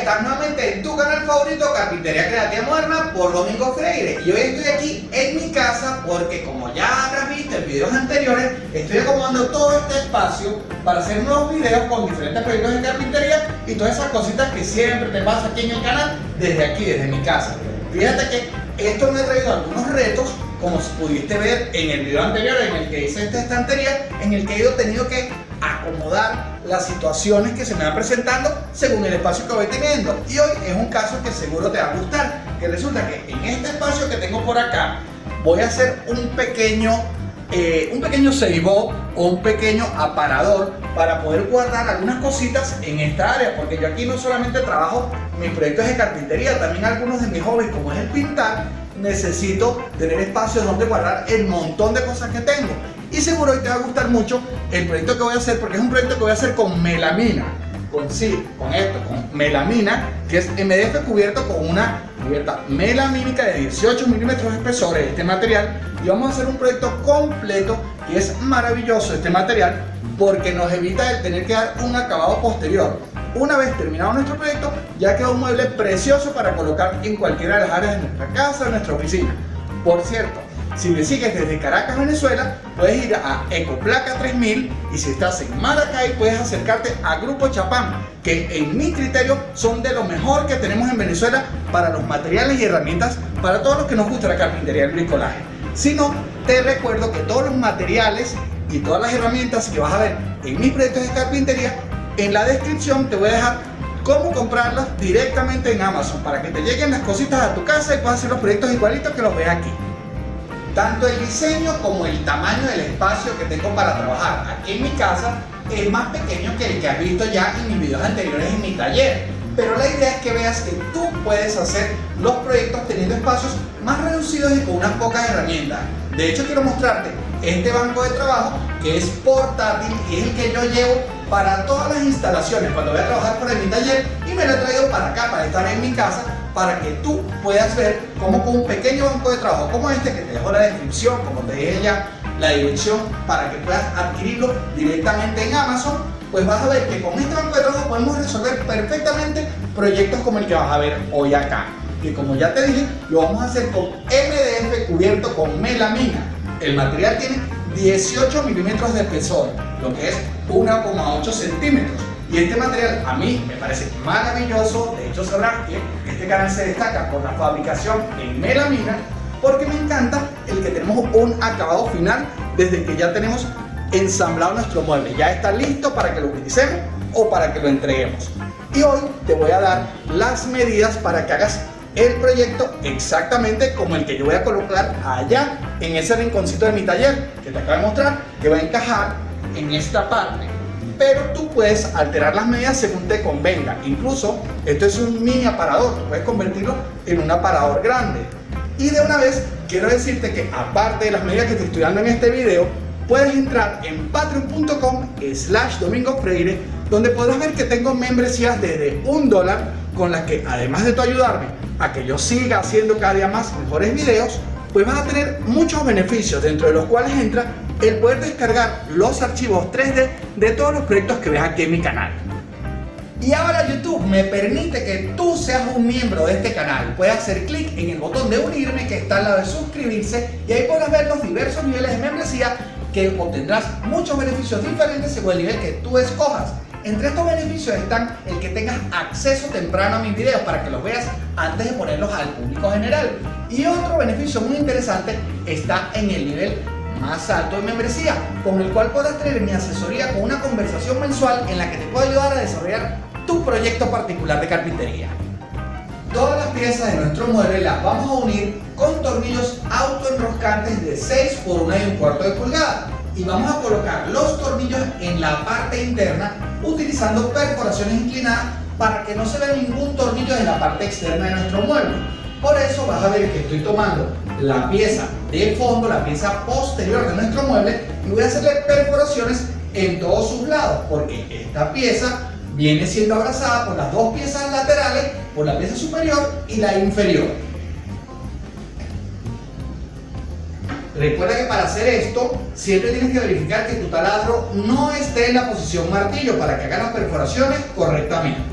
estás nuevamente en tu canal favorito Carpintería Creativa Moderna por Domingo Freire. Y hoy estoy aquí en mi casa porque como ya habrás visto en videos anteriores estoy acomodando todo este espacio para hacer nuevos videos con diferentes proyectos de carpintería y todas esas cositas que siempre te pasa aquí en el canal desde aquí, desde mi casa. Fíjate que esto me ha traído algunos retos como pudiste ver en el video anterior en el que hice esta estantería en el que he ido tenido que acomodar las situaciones que se me van presentando según el espacio que voy teniendo. Y hoy es un caso que seguro te va a gustar, que resulta que en este espacio que tengo por acá voy a hacer un pequeño eh, un pequeño ceibo o un pequeño aparador para poder guardar algunas cositas en esta área porque yo aquí no solamente trabajo mis proyectos de carpintería también algunos de mis hobbies como es el pintar necesito tener espacio donde guardar el montón de cosas que tengo y seguro hoy te va a gustar mucho el proyecto que voy a hacer porque es un proyecto que voy a hacer con melamina con sí, con esto, con melamina que es MDF cubierto con una cubierta melamínica de 18 milímetros de espesor de este material. Y vamos a hacer un proyecto completo y es maravilloso este material porque nos evita el tener que dar un acabado posterior. Una vez terminado nuestro proyecto ya queda un mueble precioso para colocar en cualquiera de las áreas de nuestra casa o nuestra oficina. Por cierto si me sigues desde Caracas, Venezuela, puedes ir a Ecoplaca 3000 y si estás en Maracay puedes acercarte a Grupo Chapán, que en mi criterio son de lo mejor que tenemos en Venezuela para los materiales y herramientas para todos los que nos gusta la carpintería y el bricolaje. Si no, te recuerdo que todos los materiales y todas las herramientas que vas a ver en mis proyectos de carpintería, en la descripción te voy a dejar cómo comprarlas directamente en Amazon para que te lleguen las cositas a tu casa y puedas hacer los proyectos igualitos que los ves aquí tanto el diseño como el tamaño del espacio que tengo para trabajar. Aquí en mi casa es más pequeño que el que has visto ya en mis videos anteriores en mi taller. Pero la idea es que veas que tú puedes hacer los proyectos teniendo espacios más reducidos y con unas pocas herramientas. De hecho quiero mostrarte este banco de trabajo que es portátil y es el que yo llevo para todas las instalaciones cuando voy a trabajar por mi taller y me lo he traído para acá para estar en mi casa para que tú puedas ver cómo con un pequeño banco de trabajo como este, que te dejo la descripción, como te dije ya, la dirección para que puedas adquirirlo directamente en Amazon, pues vas a ver que con este banco de trabajo podemos resolver perfectamente proyectos como el que vas a ver hoy acá. Que como ya te dije, lo vamos a hacer con MDF cubierto con melamina. El material tiene 18 milímetros de espesor, lo que es 1,8 centímetros. Y este material a mí me parece maravilloso, de hecho sabrás que este canal se destaca por la fabricación en melamina porque me encanta el que tenemos un acabado final desde que ya tenemos ensamblado nuestro mueble, ya está listo para que lo utilicemos o para que lo entreguemos. Y hoy te voy a dar las medidas para que hagas el proyecto exactamente como el que yo voy a colocar allá en ese rinconcito de mi taller que te acabo de mostrar que va a encajar en esta parte pero tú puedes alterar las medidas según te convenga. Incluso, esto es un mini aparador, puedes convertirlo en un aparador grande. Y de una vez, quiero decirte que aparte de las medidas que te estoy dando en este video, puedes entrar en patreon.com slash domingo freire, donde podrás ver que tengo membresías desde un dólar, con las que además de tu ayudarme a que yo siga haciendo cada día más mejores videos, pues vas a tener muchos beneficios, dentro de los cuales entra el poder descargar los archivos 3D de todos los proyectos que ves aquí en mi canal. Y ahora YouTube me permite que tú seas un miembro de este canal. Puedes hacer clic en el botón de unirme que está al lado de suscribirse y ahí podrás ver los diversos niveles de membresía que obtendrás muchos beneficios diferentes según el nivel que tú escojas. Entre estos beneficios están el que tengas acceso temprano a mis videos para que los veas antes de ponerlos al público general. Y otro beneficio muy interesante está en el nivel más alto de membresía, con el cual podrás tener mi asesoría con una conversación mensual en la que te puedo ayudar a desarrollar tu proyecto particular de carpintería. Todas las piezas de nuestro mueble las vamos a unir con tornillos autoenroscantes de 6 por 1 y un cuarto de pulgada y vamos a colocar los tornillos en la parte interna utilizando perforaciones inclinadas para que no se vea ningún tornillo en la parte externa de nuestro mueble. Por eso vas a ver que estoy tomando la pieza de fondo, la pieza posterior de nuestro mueble y voy a hacerle perforaciones en todos sus lados porque esta pieza viene siendo abrazada por las dos piezas laterales, por la pieza superior y la inferior. Recuerda que para hacer esto siempre tienes que verificar que tu taladro no esté en la posición martillo para que haga las perforaciones correctamente.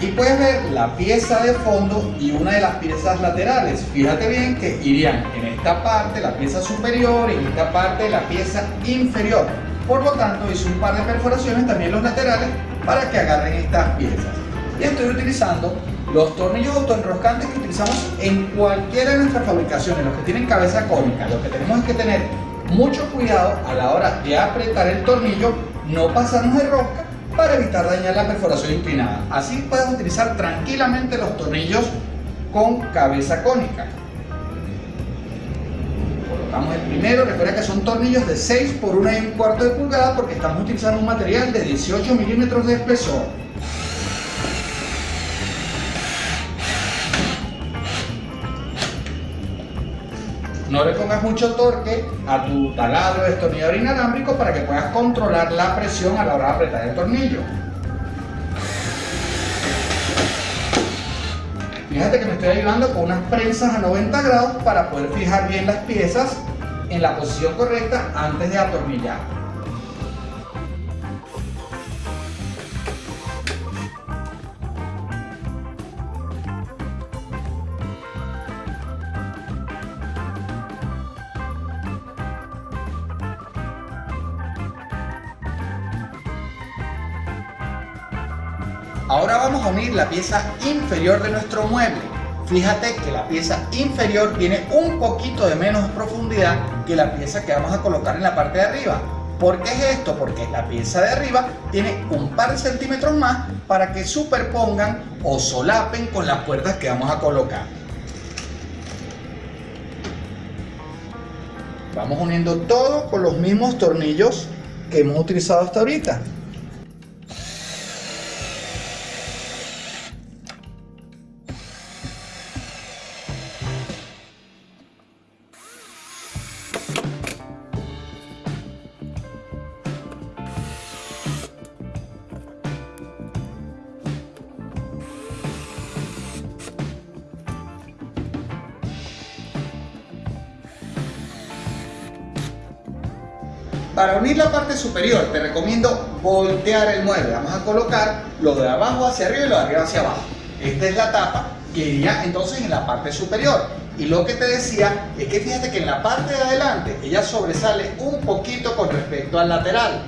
Aquí puedes ver la pieza de fondo y una de las piezas laterales. Fíjate bien que irían en esta parte la pieza superior y en esta parte la pieza inferior. Por lo tanto hice un par de perforaciones también los laterales para que agarren estas piezas. Y estoy utilizando los tornillos autoenroscantes que utilizamos en cualquiera de nuestras fabricaciones, los que tienen cabeza cónica. Lo que tenemos es que tener mucho cuidado a la hora de apretar el tornillo, no pasarnos de rosca para evitar dañar la perforación inclinada. Así puedes utilizar tranquilamente los tornillos con cabeza cónica. Colocamos el primero, recuerda que son tornillos de 6 por 1 y un cuarto de pulgada porque estamos utilizando un material de 18 milímetros de espesor. No le pongas mucho torque a tu taladro destornillador inalámbrico para que puedas controlar la presión a la hora de apretar el tornillo. Fíjate que me estoy ayudando con unas prensas a 90 grados para poder fijar bien las piezas en la posición correcta antes de atornillar. Unir la pieza inferior de nuestro mueble. Fíjate que la pieza inferior tiene un poquito de menos profundidad que la pieza que vamos a colocar en la parte de arriba. ¿Por qué es esto? Porque la pieza de arriba tiene un par de centímetros más para que superpongan o solapen con las puertas que vamos a colocar. Vamos uniendo todo con los mismos tornillos que hemos utilizado hasta ahorita. Para unir la parte superior te recomiendo voltear el mueble. Vamos a colocar lo de abajo hacia arriba y lo de arriba hacia abajo. Esta es la tapa que iría entonces en la parte superior. Y lo que te decía es que fíjate que en la parte de adelante ella sobresale un poquito con respecto al lateral.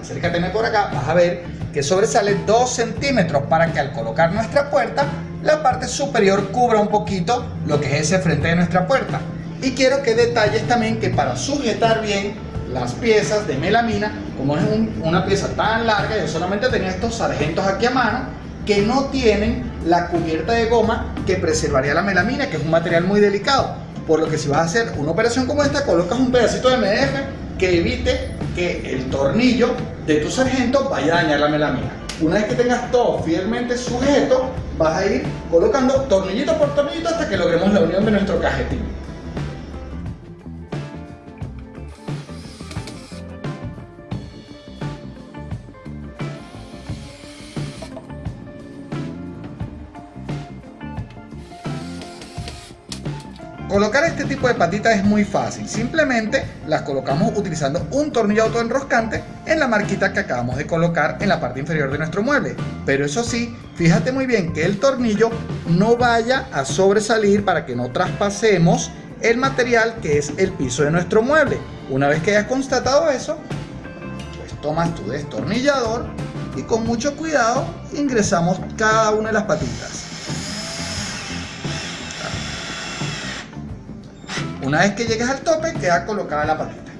Acércateme por acá, vas a ver que sobresale 2 centímetros para que al colocar nuestra puerta la parte superior cubra un poquito lo que es ese frente de nuestra puerta. Y quiero que detalles también que para sujetar bien las piezas de melamina, como es una pieza tan larga, yo solamente tenía estos sargentos aquí a mano que no tienen la cubierta de goma que preservaría la melamina, que es un material muy delicado. Por lo que si vas a hacer una operación como esta, colocas un pedacito de MDF que evite que el tornillo de tu sargento vaya a dañar la melamina. Una vez que tengas todo fielmente sujeto, vas a ir colocando tornillito por tornillito hasta que logremos la unión de nuestro cajetín. Colocar este tipo de patitas es muy fácil, simplemente las colocamos utilizando un tornillo autoenroscante en la marquita que acabamos de colocar en la parte inferior de nuestro mueble. Pero eso sí, fíjate muy bien que el tornillo no vaya a sobresalir para que no traspasemos el material que es el piso de nuestro mueble. Una vez que hayas constatado eso, pues tomas tu destornillador y con mucho cuidado ingresamos cada una de las patitas. Una vez que llegues al tope, queda colocada la patita.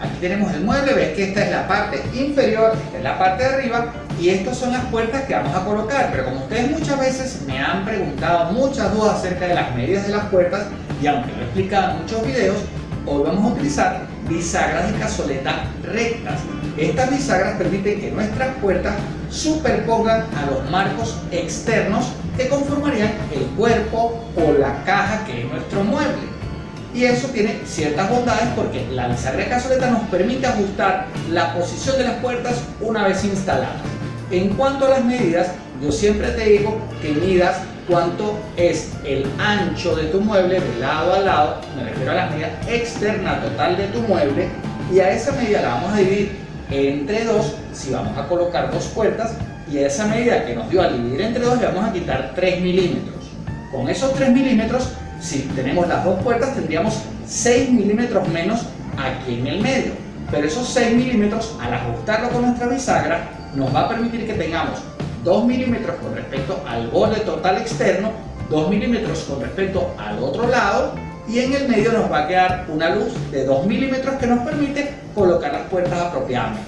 Aquí tenemos el mueble, ves que esta es la parte inferior, esta es la parte de arriba y estas son las puertas que vamos a colocar, pero como ustedes muchas veces me han preguntado muchas dudas acerca de las medidas de las puertas, y aunque lo he explicado en muchos videos, hoy vamos a utilizar bisagras de cazoleta rectas. Estas bisagras permiten que nuestras puertas superpongan a los marcos externos que conformarían el cuerpo o la caja que es nuestro mueble. Y eso tiene ciertas bondades porque la bisagra de cazoleta nos permite ajustar la posición de las puertas una vez instaladas. En cuanto a las medidas, yo siempre te digo que midas cuánto es el ancho de tu mueble de lado a lado, me refiero a la medida externa total de tu mueble, y a esa medida la vamos a dividir entre dos si vamos a colocar dos puertas, y a esa medida que nos dio a dividir entre dos le vamos a quitar 3 milímetros. Con esos 3 milímetros, si tenemos las dos puertas, tendríamos 6 milímetros menos aquí en el medio. Pero esos 6 milímetros, al ajustarlo con nuestra bisagra, nos va a permitir que tengamos 2 milímetros con respecto al borde total externo, 2 milímetros con respecto al otro lado y en el medio nos va a quedar una luz de 2 milímetros que nos permite colocar las puertas apropiadamente.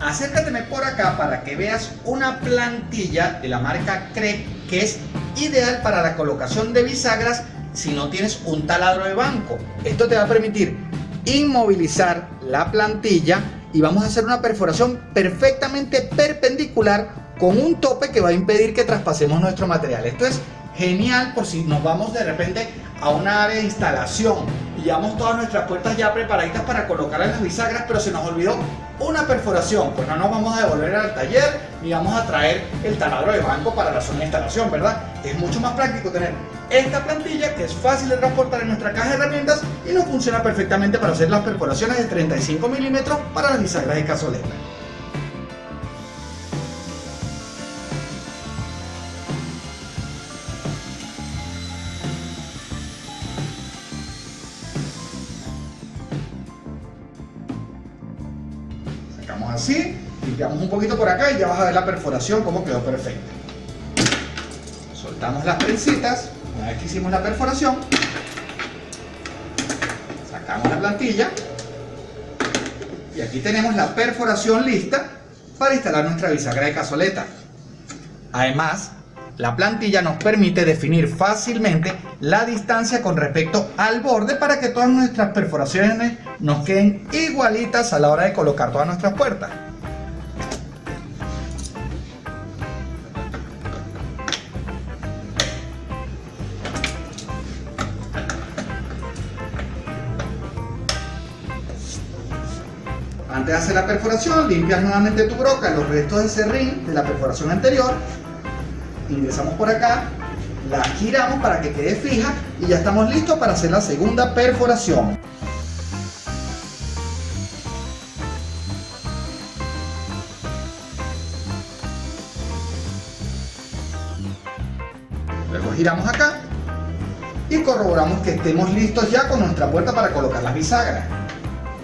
Acércateme por acá para que veas una plantilla de la marca Crep que es ideal para la colocación de bisagras si no tienes un taladro de banco. Esto te va a permitir inmovilizar la plantilla y vamos a hacer una perforación perfectamente perpendicular con un tope que va a impedir que traspasemos nuestro material. Esto es genial por si nos vamos de repente a una área de instalación llevamos todas nuestras puertas ya preparaditas para colocar en las bisagras, pero se nos olvidó una perforación, pues no nos vamos a devolver al taller ni vamos a traer el taladro de banco para la zona de instalación, ¿verdad? Es mucho más práctico tener esta plantilla que es fácil de transportar en nuestra caja de herramientas y nos funciona perfectamente para hacer las perforaciones de 35 milímetros para las bisagras de cazoleta. Poquito por acá y ya vas a ver la perforación como quedó perfecta. Soltamos las prensitas, una vez que hicimos la perforación, sacamos la plantilla y aquí tenemos la perforación lista para instalar nuestra bisagra de cazoleta. Además, la plantilla nos permite definir fácilmente la distancia con respecto al borde para que todas nuestras perforaciones nos queden igualitas a la hora de colocar todas nuestras puertas. Hacer la perforación, limpias nuevamente tu broca, los restos de serrín de la perforación anterior ingresamos por acá, la giramos para que quede fija y ya estamos listos para hacer la segunda perforación. Luego giramos acá y corroboramos que estemos listos ya con nuestra puerta para colocar las bisagras.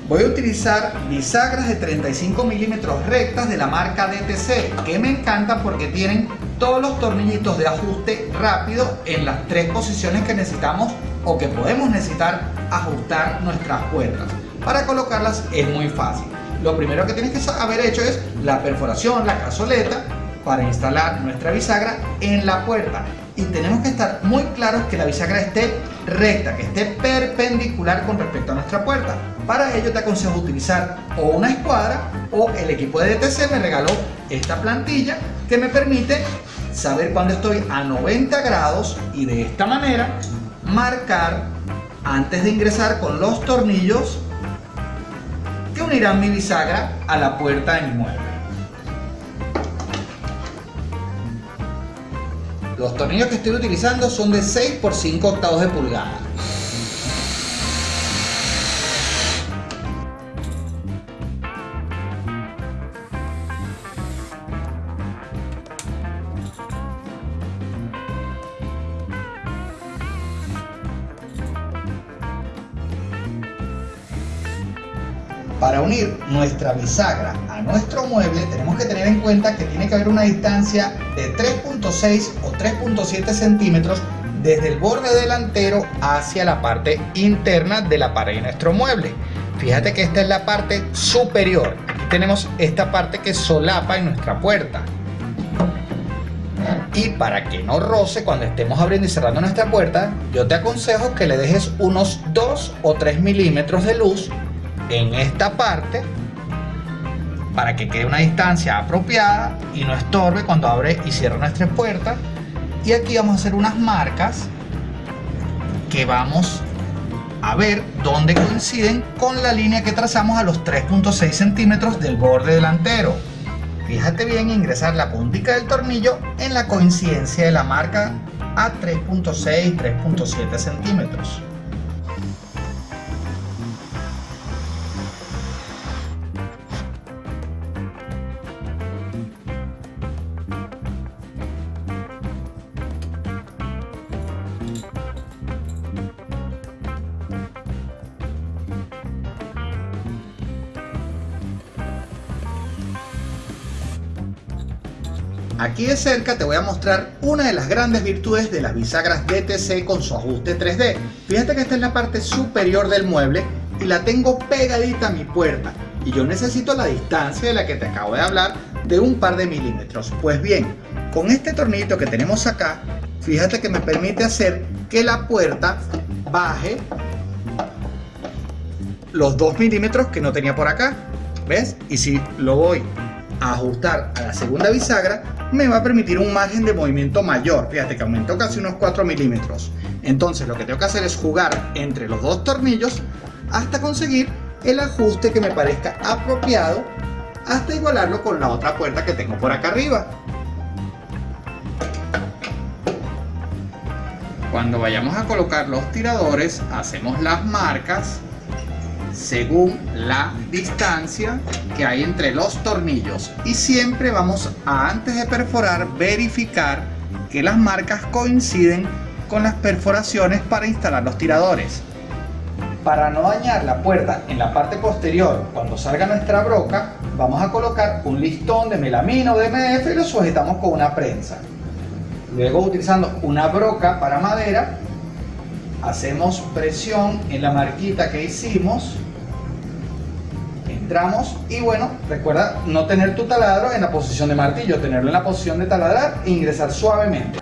Voy a utilizar bisagras de 35 milímetros rectas de la marca DTC que me encantan porque tienen todos los tornillitos de ajuste rápido en las tres posiciones que necesitamos o que podemos necesitar ajustar nuestras puertas. Para colocarlas es muy fácil. Lo primero que tienes que haber hecho es la perforación, la cazoleta, para instalar nuestra bisagra en la puerta. Y tenemos que estar muy claros que la bisagra esté recta, que esté perpendicular con respecto a nuestra puerta. Para ello te aconsejo utilizar o una escuadra o el equipo de DTC me regaló esta plantilla que me permite saber cuando estoy a 90 grados y de esta manera marcar antes de ingresar con los tornillos que unirán mi bisagra a la puerta de mi mueble. Los tornillos que estoy utilizando son de 6 por 5 octavos de pulgada. Para unir nuestra bisagra a nuestro mueble tenemos que tener en cuenta que tiene que haber una distancia de 3.6 o 3.7 centímetros desde el borde delantero hacia la parte interna de la pared de nuestro mueble. Fíjate que esta es la parte superior. Aquí tenemos esta parte que solapa en nuestra puerta. Y para que no roce cuando estemos abriendo y cerrando nuestra puerta, yo te aconsejo que le dejes unos 2 o 3 milímetros de luz en esta parte para que quede una distancia apropiada y no estorbe cuando abre y cierra nuestra puerta y aquí vamos a hacer unas marcas que vamos a ver dónde coinciden con la línea que trazamos a los 3.6 centímetros del borde delantero. Fíjate bien ingresar la puntica del tornillo en la coincidencia de la marca a 3.6, 3.7 centímetros. De cerca te voy a mostrar una de las grandes virtudes de las bisagras DTC con su ajuste 3D. Fíjate que esta es la parte superior del mueble y la tengo pegadita a mi puerta y yo necesito la distancia de la que te acabo de hablar de un par de milímetros. Pues bien, con este tornillo que tenemos acá, fíjate que me permite hacer que la puerta baje los 2 milímetros que no tenía por acá. ¿Ves? Y si lo voy ajustar a la segunda bisagra, me va a permitir un margen de movimiento mayor. Fíjate que aumentó casi unos 4 milímetros. Entonces lo que tengo que hacer es jugar entre los dos tornillos hasta conseguir el ajuste que me parezca apropiado hasta igualarlo con la otra puerta que tengo por acá arriba. Cuando vayamos a colocar los tiradores, hacemos las marcas según la distancia que hay entre los tornillos. Y siempre vamos a antes de perforar verificar que las marcas coinciden con las perforaciones para instalar los tiradores. Para no dañar la puerta en la parte posterior cuando salga nuestra broca vamos a colocar un listón de melamina o de MDF y lo sujetamos con una prensa. Luego utilizando una broca para madera hacemos presión en la marquita que hicimos entramos y bueno recuerda no tener tu taladro en la posición de martillo tenerlo en la posición de taladrar e ingresar suavemente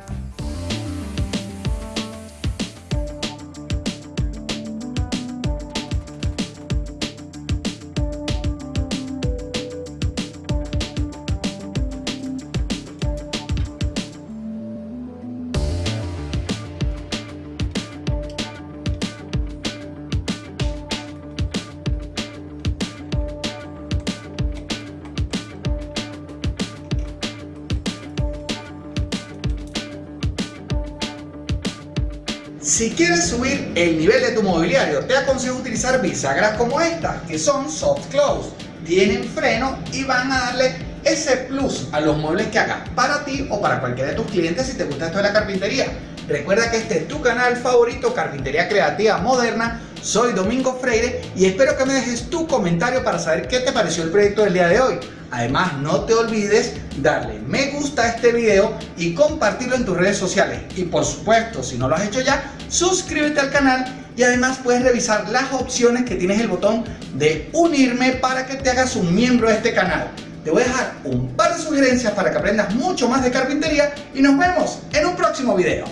Si quieres subir el nivel de tu mobiliario, te aconsejo utilizar bisagras como esta, que son soft close. Tienen freno y van a darle ese plus a los muebles que hagas para ti o para cualquiera de tus clientes si te gusta esto de la carpintería. Recuerda que este es tu canal favorito, Carpintería Creativa Moderna. Soy Domingo Freire y espero que me dejes tu comentario para saber qué te pareció el proyecto del día de hoy. Además, no te olvides darle me gusta a este video y compartirlo en tus redes sociales. Y por supuesto, si no lo has hecho ya, suscríbete al canal y además puedes revisar las opciones que tienes el botón de unirme para que te hagas un miembro de este canal. Te voy a dejar un par de sugerencias para que aprendas mucho más de carpintería y nos vemos en un próximo video.